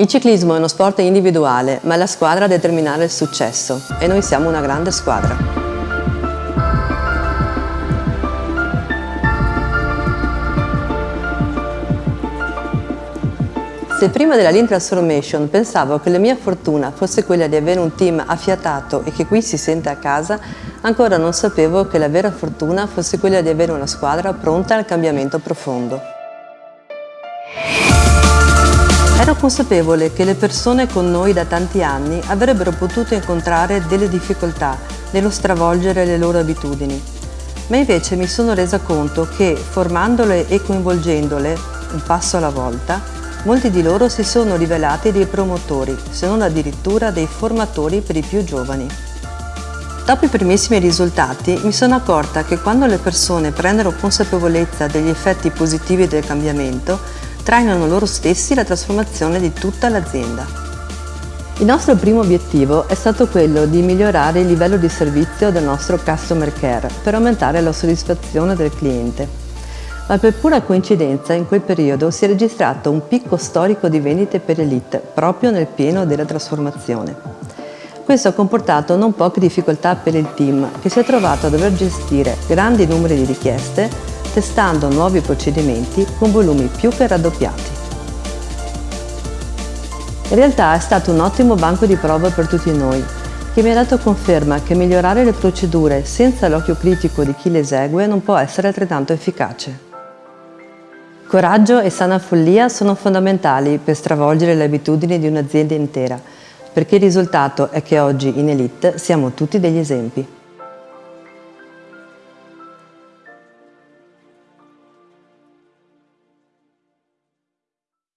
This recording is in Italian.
Il ciclismo è uno sport individuale, ma è la squadra a determinare il successo e noi siamo una grande squadra. Se prima della Lean Transformation pensavo che la mia fortuna fosse quella di avere un team affiatato e che qui si sente a casa, ancora non sapevo che la vera fortuna fosse quella di avere una squadra pronta al cambiamento profondo. Ero consapevole che le persone con noi da tanti anni avrebbero potuto incontrare delle difficoltà nello stravolgere le loro abitudini, ma invece mi sono resa conto che formandole e coinvolgendole un passo alla volta, molti di loro si sono rivelati dei promotori, se non addirittura dei formatori per i più giovani. Dopo i primissimi risultati mi sono accorta che quando le persone prendono consapevolezza degli effetti positivi del cambiamento, trainano loro stessi la trasformazione di tutta l'azienda. Il nostro primo obiettivo è stato quello di migliorare il livello di servizio del nostro Customer Care per aumentare la soddisfazione del cliente. Ma per pura coincidenza in quel periodo si è registrato un picco storico di vendite per Elite proprio nel pieno della trasformazione. Questo ha comportato non poche difficoltà per il team che si è trovato a dover gestire grandi numeri di richieste testando nuovi procedimenti con volumi più che raddoppiati. In realtà è stato un ottimo banco di prova per tutti noi, che mi ha dato conferma che migliorare le procedure senza l'occhio critico di chi le esegue non può essere altrettanto efficace. Coraggio e sana follia sono fondamentali per stravolgere le abitudini di un'azienda intera, perché il risultato è che oggi in Elite siamo tutti degli esempi.